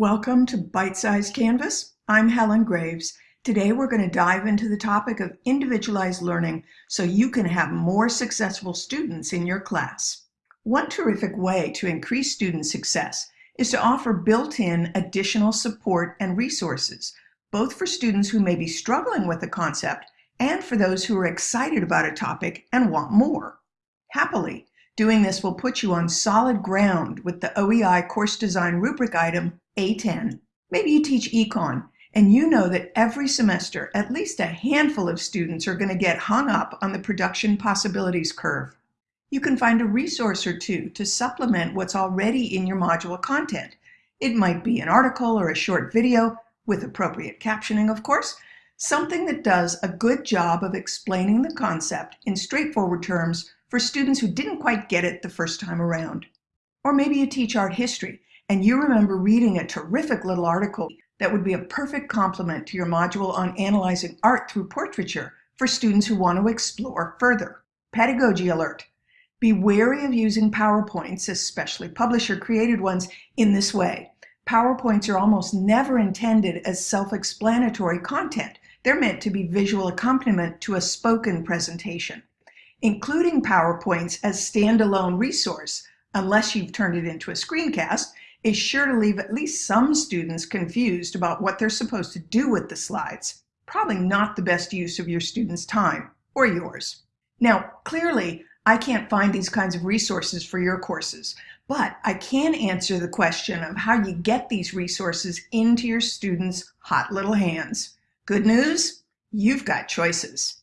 Welcome to Bite Size Canvas. I'm Helen Graves. Today we're going to dive into the topic of individualized learning so you can have more successful students in your class. One terrific way to increase student success is to offer built-in additional support and resources, both for students who may be struggling with the concept and for those who are excited about a topic and want more. Happily, doing this will put you on solid ground with the OEI course design rubric item a10. Maybe you teach econ and you know that every semester at least a handful of students are going to get hung up on the production possibilities curve. You can find a resource or two to supplement what's already in your module content. It might be an article or a short video, with appropriate captioning of course, something that does a good job of explaining the concept in straightforward terms for students who didn't quite get it the first time around. Or maybe you teach art history and you remember reading a terrific little article that would be a perfect complement to your module on analyzing art through portraiture for students who want to explore further. Pedagogy alert. Be wary of using PowerPoints, especially publisher-created ones, in this way. PowerPoints are almost never intended as self-explanatory content. They're meant to be visual accompaniment to a spoken presentation. Including PowerPoints as standalone resource, unless you've turned it into a screencast, is sure to leave at least some students confused about what they're supposed to do with the slides. Probably not the best use of your students' time, or yours. Now, clearly, I can't find these kinds of resources for your courses, but I can answer the question of how you get these resources into your students' hot little hands. Good news? You've got choices.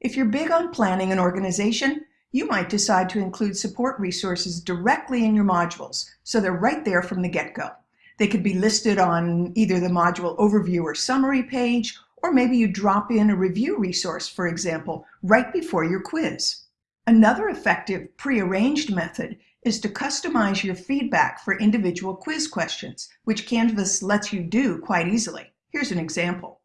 If you're big on planning and organization, you might decide to include support resources directly in your modules, so they're right there from the get-go. They could be listed on either the module overview or summary page, or maybe you drop in a review resource, for example, right before your quiz. Another effective pre-arranged method is to customize your feedback for individual quiz questions, which Canvas lets you do quite easily. Here's an example.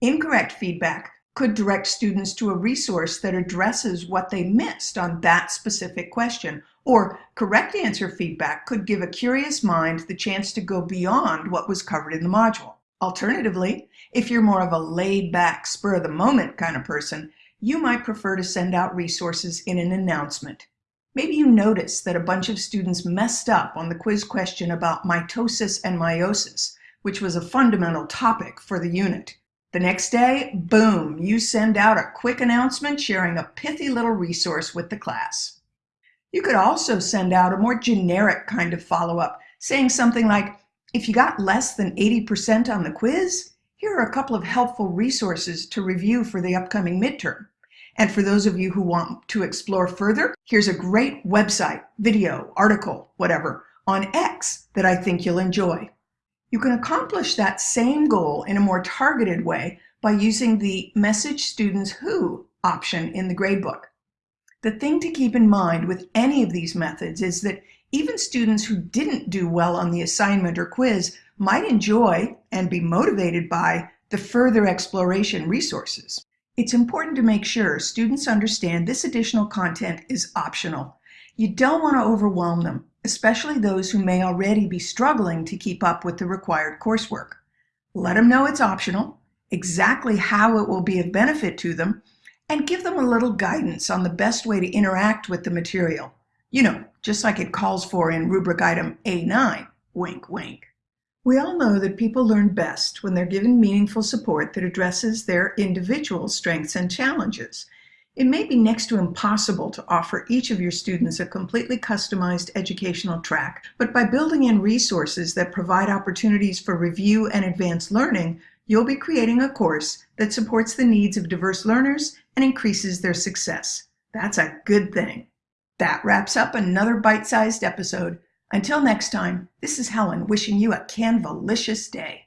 Incorrect feedback could direct students to a resource that addresses what they missed on that specific question. Or correct answer feedback could give a curious mind the chance to go beyond what was covered in the module. Alternatively, if you're more of a laid-back, spur-of-the-moment kind of person, you might prefer to send out resources in an announcement. Maybe you notice that a bunch of students messed up on the quiz question about mitosis and meiosis, which was a fundamental topic for the unit. The next day, boom, you send out a quick announcement sharing a pithy little resource with the class. You could also send out a more generic kind of follow-up, saying something like, if you got less than 80% on the quiz, here are a couple of helpful resources to review for the upcoming midterm. And for those of you who want to explore further, here's a great website, video, article, whatever, on X that I think you'll enjoy. You can accomplish that same goal in a more targeted way by using the Message Students Who option in the gradebook. The thing to keep in mind with any of these methods is that even students who didn't do well on the assignment or quiz might enjoy and be motivated by the further exploration resources. It's important to make sure students understand this additional content is optional. You don't want to overwhelm them especially those who may already be struggling to keep up with the required coursework. Let them know it's optional, exactly how it will be of benefit to them, and give them a little guidance on the best way to interact with the material. You know, just like it calls for in rubric item A9, wink wink. We all know that people learn best when they're given meaningful support that addresses their individual strengths and challenges. It may be next to impossible to offer each of your students a completely customized educational track, but by building in resources that provide opportunities for review and advanced learning, you'll be creating a course that supports the needs of diverse learners and increases their success. That's a good thing. That wraps up another bite-sized episode. Until next time, this is Helen wishing you a Canvalicious day.